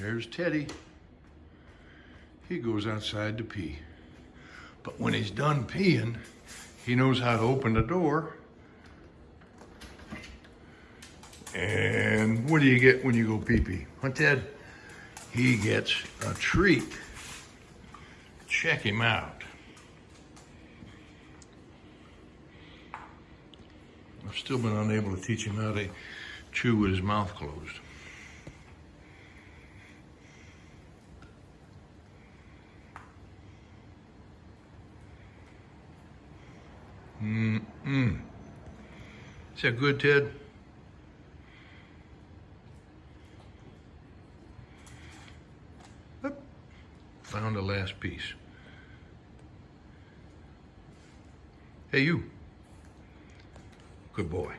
There's Teddy. He goes outside to pee. But when he's done peeing, he knows how to open the door. And what do you get when you go pee pee? Huh, Ted? He gets a treat. Check him out. I've still been unable to teach him how to chew with his mouth closed. Mm-mm. Is that good, Ted? Oop. Found the last piece. Hey, you. Good boy.